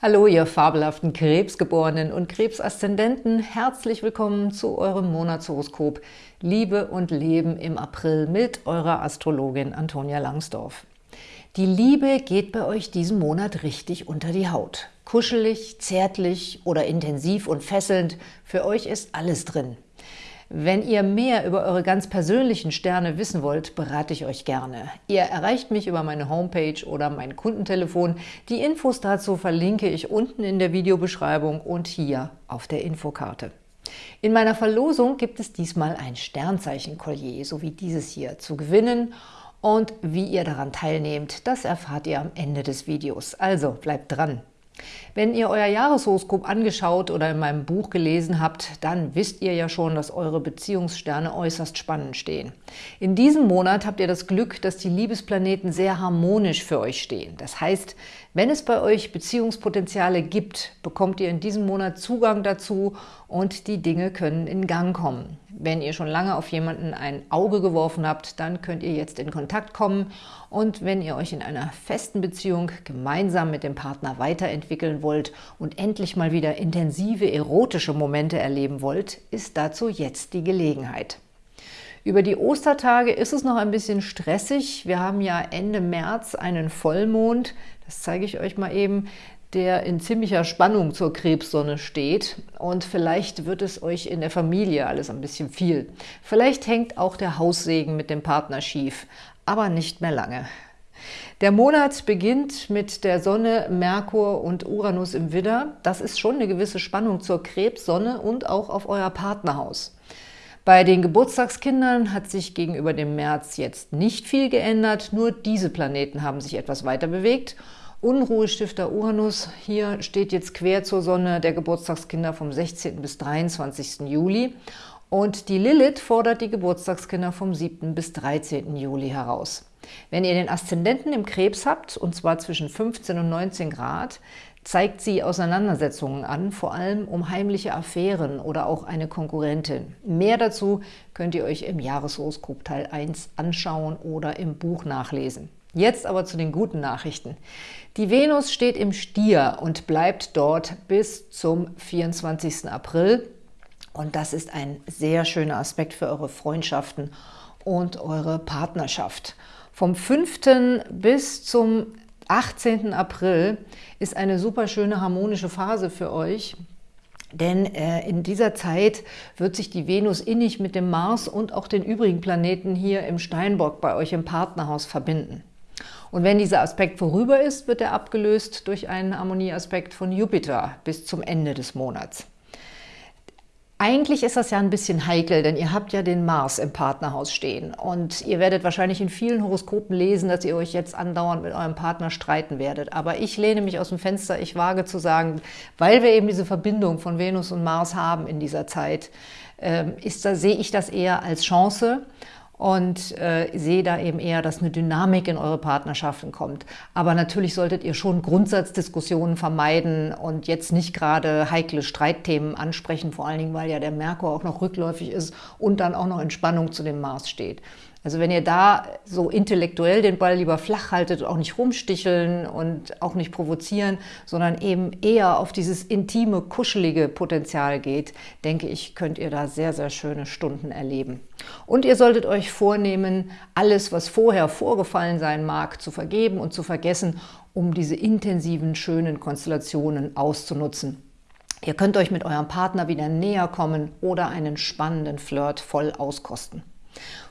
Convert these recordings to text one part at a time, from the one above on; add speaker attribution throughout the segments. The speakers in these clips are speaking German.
Speaker 1: Hallo, ihr fabelhaften Krebsgeborenen und Krebsaszendenten. Herzlich willkommen zu eurem Monatshoroskop Liebe und Leben im April mit eurer Astrologin Antonia Langsdorf. Die Liebe geht bei euch diesen Monat richtig unter die Haut. Kuschelig, zärtlich oder intensiv und fesselnd, für euch ist alles drin. Wenn ihr mehr über eure ganz persönlichen Sterne wissen wollt, berate ich euch gerne. Ihr erreicht mich über meine Homepage oder mein Kundentelefon. Die Infos dazu verlinke ich unten in der Videobeschreibung und hier auf der Infokarte. In meiner Verlosung gibt es diesmal ein Sternzeichen-Collier, so wie dieses hier, zu gewinnen und wie ihr daran teilnehmt, das erfahrt ihr am Ende des Videos. Also bleibt dran! Wenn ihr euer Jahreshoroskop angeschaut oder in meinem Buch gelesen habt, dann wisst ihr ja schon, dass eure Beziehungssterne äußerst spannend stehen. In diesem Monat habt ihr das Glück, dass die Liebesplaneten sehr harmonisch für euch stehen. Das heißt, wenn es bei euch Beziehungspotenziale gibt, bekommt ihr in diesem Monat Zugang dazu und die Dinge können in Gang kommen. Wenn ihr schon lange auf jemanden ein Auge geworfen habt, dann könnt ihr jetzt in Kontakt kommen und wenn ihr euch in einer festen Beziehung gemeinsam mit dem Partner weiterentwickeln wollt und endlich mal wieder intensive erotische Momente erleben wollt, ist dazu jetzt die Gelegenheit. Über die Ostertage ist es noch ein bisschen stressig. Wir haben ja Ende März einen Vollmond, das zeige ich euch mal eben, der in ziemlicher Spannung zur Krebssonne steht und vielleicht wird es euch in der Familie alles ein bisschen viel. Vielleicht hängt auch der Haussegen mit dem Partner schief, aber nicht mehr lange. Der Monat beginnt mit der Sonne, Merkur und Uranus im Widder. Das ist schon eine gewisse Spannung zur Krebssonne und auch auf euer Partnerhaus. Bei den Geburtstagskindern hat sich gegenüber dem März jetzt nicht viel geändert, nur diese Planeten haben sich etwas weiter bewegt Unruhestifter Uranus, hier steht jetzt quer zur Sonne der Geburtstagskinder vom 16. bis 23. Juli und die Lilith fordert die Geburtstagskinder vom 7. bis 13. Juli heraus. Wenn ihr den Aszendenten im Krebs habt, und zwar zwischen 15 und 19 Grad, zeigt sie Auseinandersetzungen an, vor allem um heimliche Affären oder auch eine Konkurrentin. Mehr dazu könnt ihr euch im Jahreshoroskop Teil 1 anschauen oder im Buch nachlesen. Jetzt aber zu den guten Nachrichten. Die Venus steht im Stier und bleibt dort bis zum 24. April. Und das ist ein sehr schöner Aspekt für eure Freundschaften und eure Partnerschaft. Vom 5. bis zum 18. April ist eine super schöne harmonische Phase für euch. Denn äh, in dieser Zeit wird sich die Venus innig mit dem Mars und auch den übrigen Planeten hier im Steinbock bei euch im Partnerhaus verbinden. Und wenn dieser Aspekt vorüber ist, wird er abgelöst durch einen Harmonieaspekt von Jupiter bis zum Ende des Monats. Eigentlich ist das ja ein bisschen heikel, denn ihr habt ja den Mars im Partnerhaus stehen und ihr werdet wahrscheinlich in vielen Horoskopen lesen, dass ihr euch jetzt andauernd mit eurem Partner streiten werdet. Aber ich lehne mich aus dem Fenster, ich wage zu sagen, weil wir eben diese Verbindung von Venus und Mars haben in dieser Zeit, ähm, ist da, sehe ich das eher als Chance und äh, sehe da eben eher, dass eine Dynamik in eure Partnerschaften kommt. Aber natürlich solltet ihr schon Grundsatzdiskussionen vermeiden und jetzt nicht gerade heikle Streitthemen ansprechen, vor allen Dingen, weil ja der Merkur auch noch rückläufig ist und dann auch noch in Spannung zu dem Mars steht. Also wenn ihr da so intellektuell den Ball lieber flach haltet, auch nicht rumsticheln und auch nicht provozieren, sondern eben eher auf dieses intime, kuschelige Potenzial geht, denke ich, könnt ihr da sehr, sehr schöne Stunden erleben. Und ihr solltet euch vornehmen, alles, was vorher vorgefallen sein mag, zu vergeben und zu vergessen, um diese intensiven, schönen Konstellationen auszunutzen. Ihr könnt euch mit eurem Partner wieder näher kommen oder einen spannenden Flirt voll auskosten.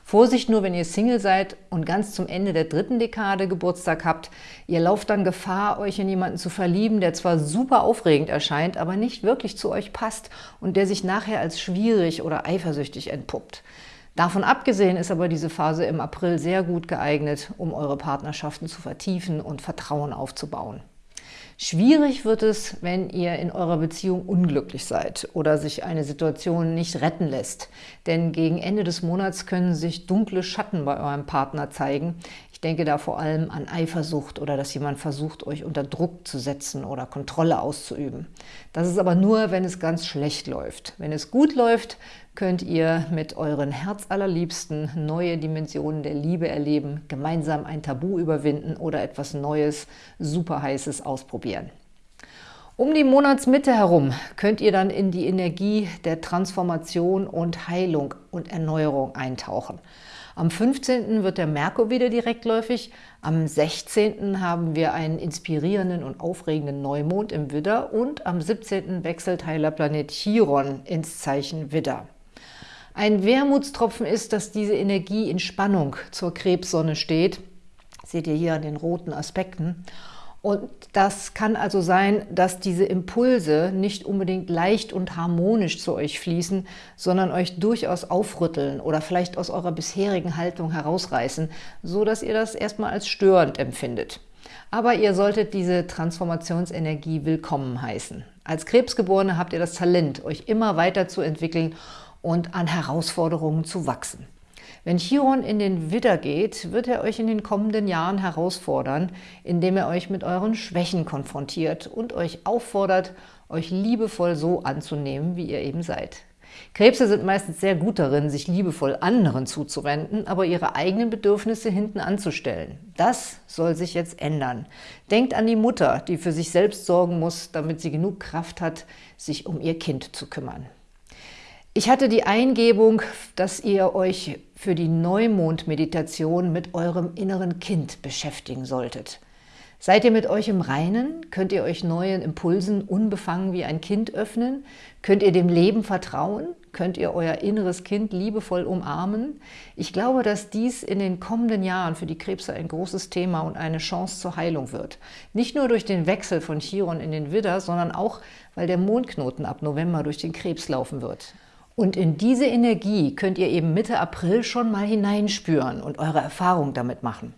Speaker 1: Vorsicht nur, wenn ihr Single seid und ganz zum Ende der dritten Dekade Geburtstag habt. Ihr lauft dann Gefahr, euch in jemanden zu verlieben, der zwar super aufregend erscheint, aber nicht wirklich zu euch passt und der sich nachher als schwierig oder eifersüchtig entpuppt. Davon abgesehen ist aber diese Phase im April sehr gut geeignet, um eure Partnerschaften zu vertiefen und Vertrauen aufzubauen. Schwierig wird es, wenn ihr in eurer Beziehung unglücklich seid oder sich eine Situation nicht retten lässt. Denn gegen Ende des Monats können sich dunkle Schatten bei eurem Partner zeigen. Ich denke da vor allem an Eifersucht oder dass jemand versucht, euch unter Druck zu setzen oder Kontrolle auszuüben. Das ist aber nur, wenn es ganz schlecht läuft. Wenn es gut läuft, könnt ihr mit euren Herzallerliebsten neue Dimensionen der Liebe erleben, gemeinsam ein Tabu überwinden oder etwas Neues, super heißes ausprobieren. Um die Monatsmitte herum könnt ihr dann in die Energie der Transformation und Heilung und Erneuerung eintauchen. Am 15. wird der Merkur wieder direktläufig, am 16. haben wir einen inspirierenden und aufregenden Neumond im Widder und am 17. wechselt Heilerplanet Chiron ins Zeichen Widder. Ein Wermutstropfen ist, dass diese Energie in Spannung zur Krebssonne steht. seht ihr hier an den roten Aspekten. Und das kann also sein, dass diese Impulse nicht unbedingt leicht und harmonisch zu euch fließen, sondern euch durchaus aufrütteln oder vielleicht aus eurer bisherigen Haltung herausreißen, so dass ihr das erstmal als störend empfindet. Aber ihr solltet diese Transformationsenergie willkommen heißen. Als Krebsgeborene habt ihr das Talent, euch immer weiter zu entwickeln und an Herausforderungen zu wachsen. Wenn Chiron in den Widder geht, wird er euch in den kommenden Jahren herausfordern, indem er euch mit euren Schwächen konfrontiert und euch auffordert, euch liebevoll so anzunehmen, wie ihr eben seid. Krebse sind meistens sehr gut darin, sich liebevoll anderen zuzuwenden, aber ihre eigenen Bedürfnisse hinten anzustellen. Das soll sich jetzt ändern. Denkt an die Mutter, die für sich selbst sorgen muss, damit sie genug Kraft hat, sich um ihr Kind zu kümmern. Ich hatte die Eingebung, dass ihr euch für die Neumond-Meditation mit eurem inneren Kind beschäftigen solltet. Seid ihr mit euch im Reinen? Könnt ihr euch neuen Impulsen unbefangen wie ein Kind öffnen? Könnt ihr dem Leben vertrauen? Könnt ihr euer inneres Kind liebevoll umarmen? Ich glaube, dass dies in den kommenden Jahren für die Krebse ein großes Thema und eine Chance zur Heilung wird. Nicht nur durch den Wechsel von Chiron in den Widder, sondern auch, weil der Mondknoten ab November durch den Krebs laufen wird. Und in diese Energie könnt ihr eben Mitte April schon mal hineinspüren und eure Erfahrung damit machen.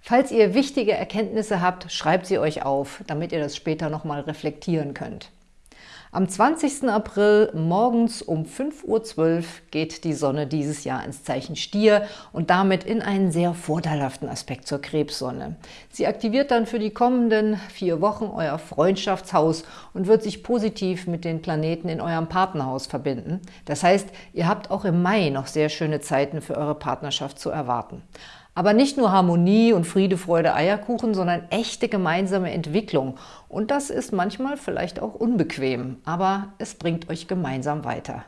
Speaker 1: Falls ihr wichtige Erkenntnisse habt, schreibt sie euch auf, damit ihr das später nochmal reflektieren könnt. Am 20. April morgens um 5.12 Uhr geht die Sonne dieses Jahr ins Zeichen Stier und damit in einen sehr vorteilhaften Aspekt zur Krebssonne. Sie aktiviert dann für die kommenden vier Wochen euer Freundschaftshaus und wird sich positiv mit den Planeten in eurem Partnerhaus verbinden. Das heißt, ihr habt auch im Mai noch sehr schöne Zeiten für eure Partnerschaft zu erwarten. Aber nicht nur Harmonie und Friede, Freude, Eierkuchen, sondern echte gemeinsame Entwicklung. Und das ist manchmal vielleicht auch unbequem, aber es bringt euch gemeinsam weiter.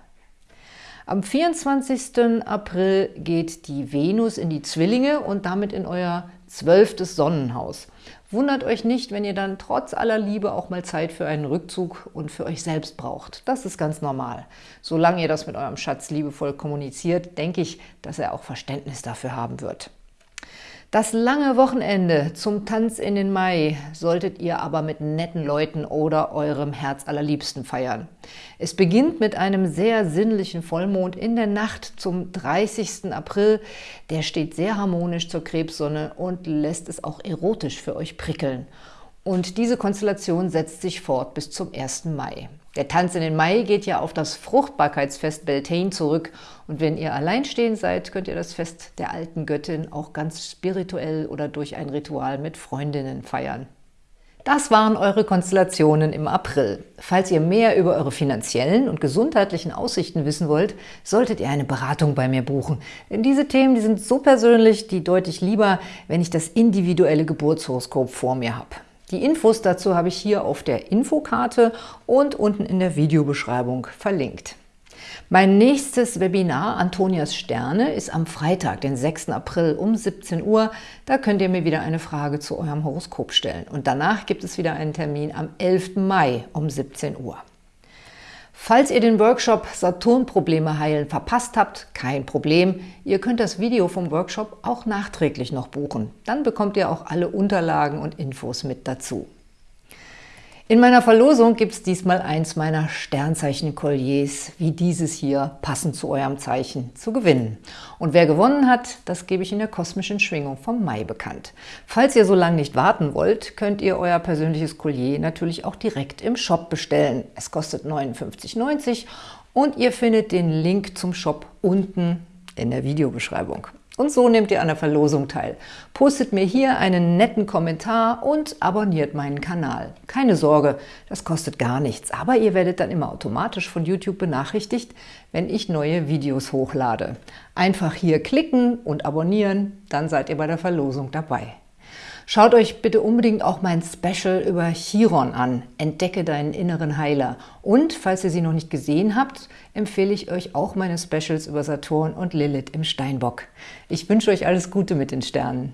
Speaker 1: Am 24. April geht die Venus in die Zwillinge und damit in euer zwölftes Sonnenhaus. Wundert euch nicht, wenn ihr dann trotz aller Liebe auch mal Zeit für einen Rückzug und für euch selbst braucht. Das ist ganz normal. Solange ihr das mit eurem Schatz liebevoll kommuniziert, denke ich, dass er auch Verständnis dafür haben wird. Das lange Wochenende zum Tanz in den Mai solltet ihr aber mit netten Leuten oder eurem Herz allerliebsten feiern. Es beginnt mit einem sehr sinnlichen Vollmond in der Nacht zum 30. April. Der steht sehr harmonisch zur Krebssonne und lässt es auch erotisch für euch prickeln. Und diese Konstellation setzt sich fort bis zum 1. Mai. Der Tanz in den Mai geht ja auf das Fruchtbarkeitsfest Beltane zurück und wenn ihr alleinstehend seid, könnt ihr das Fest der alten Göttin auch ganz spirituell oder durch ein Ritual mit Freundinnen feiern. Das waren eure Konstellationen im April. Falls ihr mehr über eure finanziellen und gesundheitlichen Aussichten wissen wollt, solltet ihr eine Beratung bei mir buchen. Denn diese Themen die sind so persönlich, die deutlich lieber, wenn ich das individuelle Geburtshoroskop vor mir habe. Die Infos dazu habe ich hier auf der Infokarte und unten in der Videobeschreibung verlinkt. Mein nächstes Webinar, Antonias Sterne, ist am Freitag, den 6. April um 17 Uhr. Da könnt ihr mir wieder eine Frage zu eurem Horoskop stellen. Und danach gibt es wieder einen Termin am 11. Mai um 17 Uhr. Falls ihr den Workshop Saturn-Probleme heilen verpasst habt, kein Problem. Ihr könnt das Video vom Workshop auch nachträglich noch buchen. Dann bekommt ihr auch alle Unterlagen und Infos mit dazu. In meiner Verlosung gibt es diesmal eins meiner Sternzeichen-Kolliers, wie dieses hier, passend zu eurem Zeichen, zu gewinnen. Und wer gewonnen hat, das gebe ich in der kosmischen Schwingung vom Mai bekannt. Falls ihr so lange nicht warten wollt, könnt ihr euer persönliches Collier natürlich auch direkt im Shop bestellen. Es kostet 59,90 und ihr findet den Link zum Shop unten in der Videobeschreibung. Und so nehmt ihr an der Verlosung teil. Postet mir hier einen netten Kommentar und abonniert meinen Kanal. Keine Sorge, das kostet gar nichts, aber ihr werdet dann immer automatisch von YouTube benachrichtigt, wenn ich neue Videos hochlade. Einfach hier klicken und abonnieren, dann seid ihr bei der Verlosung dabei. Schaut euch bitte unbedingt auch mein Special über Chiron an, Entdecke deinen inneren Heiler. Und falls ihr sie noch nicht gesehen habt, empfehle ich euch auch meine Specials über Saturn und Lilith im Steinbock. Ich wünsche euch alles Gute mit den Sternen.